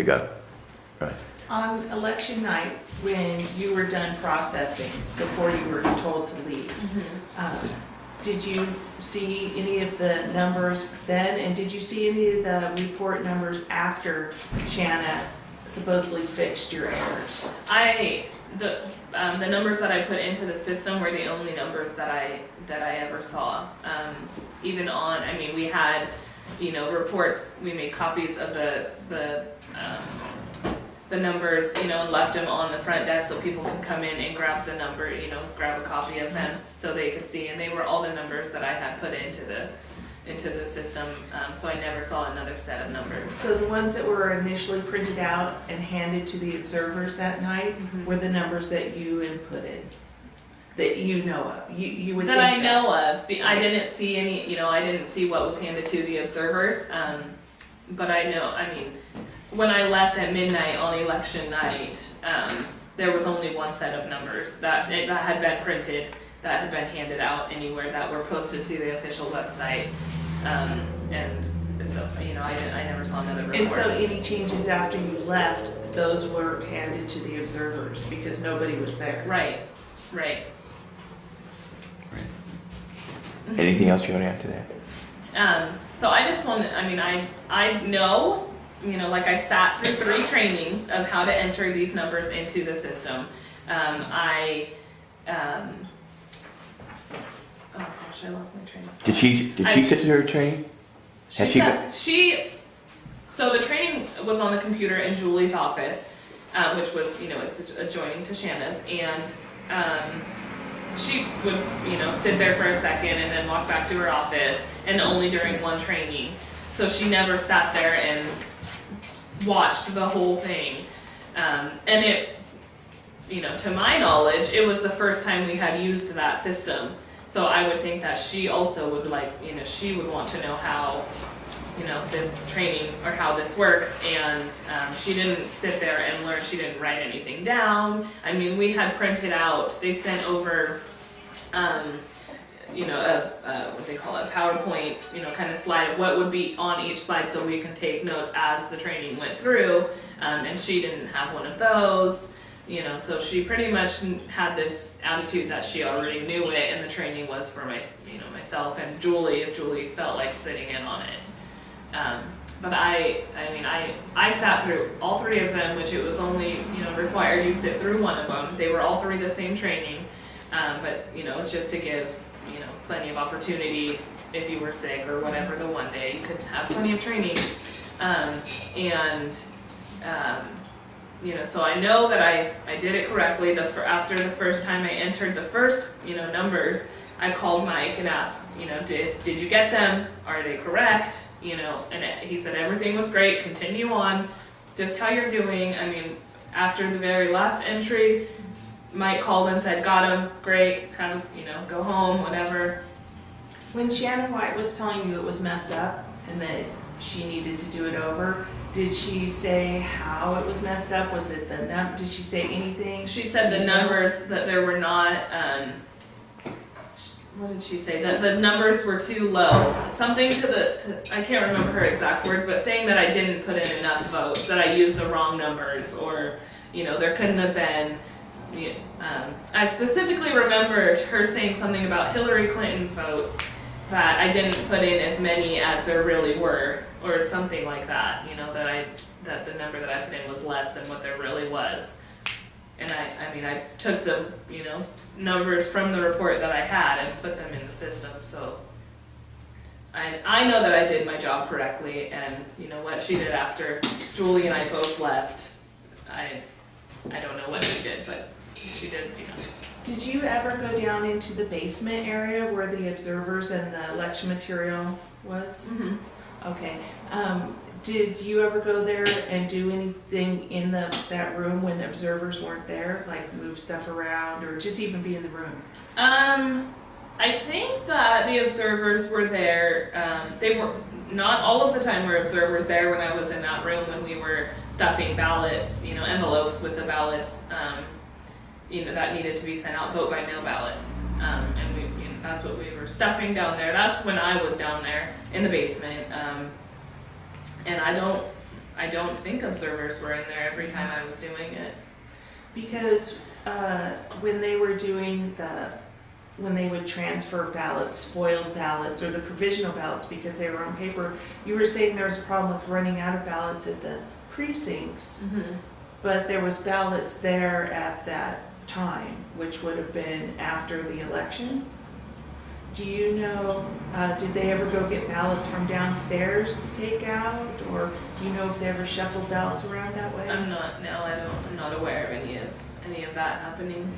you go. Right. On election night, when you were done processing, before you were told to leave, um, did you see any of the numbers then? And did you see any of the report numbers after Shanna supposedly fixed your errors? I, the, um, the numbers that I put into the system were the only numbers that I, that I ever saw. Um, even on, I mean, we had, you know, reports, we made copies of the, the, um, the numbers, you know, and left them on the front desk so people can come in and grab the number, you know, grab a copy of them so they could see, and they were all the numbers that I had put into the, into the system, um, so I never saw another set of numbers. So the ones that were initially printed out and handed to the observers that night Mhm. were the numbers that you inputted? That you know of? You, you would That I know of, I didn't see any, you know, I didn't see what was handed to the observers, um, but I know, I mean, when I left at midnight on election night, um, there was only one set of numbers that, that had been printed, that had been handed out anywhere, that were posted to the official website, um, and so, you know, I didn't, I never saw another report. And so report. any changes after you left, those were handed to the observers because nobody was there? Right, right. Anything else you want to add to that? Um, so I just want to, I mean, I, I know, you know, like I sat through three trainings of how to enter these numbers into the system. Um, I, um, oh gosh, I lost my train. Did she, did she I- sit through her training? She she she, so the training was on the computer in Julie's office, um, which was, you know, it's adjoining to Shanna's, and, um, she would, you know, sit there for a second and then walk back to her office, and only during one training. So she never sat there and watched the whole thing. Um, and it, you know, to my knowledge, it was the first time we had used that system. So I would think that she also would like, you know, she would want to know how, you know, this training or how this works. And um, she didn't sit there and learn, she didn't write anything down. I mean, we had printed out, they sent over, um, you know, a, a, what they call it, a PowerPoint, you know, kind of slide of what would be on each slide so we can take notes as the training went through. Um, and she didn't have one of those you know, so she pretty much had this attitude that she already knew it, and the training was for my, you know, myself and Julie if Julie felt like sitting in on it. Um, but I, I mean, I, I sat through all three of them, which it was only, you know, required you sit through one of them. They were all three the same training, um, but you know, it's just to give, you know, plenty of opportunity if you were sick or whatever the one day you could have plenty of training. Um, and, um, you know, so I know that I, I did it correctly. The fir- after the first time I entered the first, you know, numbers, I called Mike and asked, you know, did, did you get them? Are they correct? You know, and he said everything was great. Continue on, just how you're doing. I mean, after the very last entry, Mike called and said, got him, great. Have you know, go home, whatever. When Shannon White was telling you it was messed up and that she needed to do it over, did she say how it was messed up? Was it the num, did she say anything? She said the Detail? numbers that there were not, um, what did she say? That the numbers were too low. Something to the, to, I can't remember her exact words, but saying that I didn't put in enough votes, that I used the wrong numbers, or, you know, there couldn't have been. Um, I specifically remember her saying something about Hillary Clinton's votes, that I didn't put in as many as there really were, or something like that, you know, that I, that the number that I put in was less than what there really was. And I, I mean, I took the, you know, numbers from the report that I had and put them in the system, so. I, I know that I did my job correctly, and you know what she did after Julie and I both left, I, I don't know what she did, but she did, you. Did you ever go down into the basement area where the observers and the election material was? Okay, um, did you ever go there and do anything in the, that room when the observers weren't there? Like move stuff around or just even be in the room? Um, I think that the observers were there. Um, they were not all of the time were observers there when I was in that room when we were stuffing ballots, you know, envelopes with the ballots, um, you know, that needed to be sent out, vote by mail ballots. Um, and we, you know, that's what we were stuffing down there. That's when I was down there in the basement. Um, and I don't, I don't think observers were in there every time I was doing it. Because uh, when they were doing the, when they would transfer ballots, spoiled ballots, or the provisional ballots because they were on paper, you were saying there was a problem with running out of ballots at the precincts, but there was ballots there at that time, which would have been after the election. Do you know, uh, did they ever go get ballots from downstairs to take out? Or do you know if they ever shuffled ballots around that way? I'm not, no, I don't, I'm not aware of any of, any of that happening.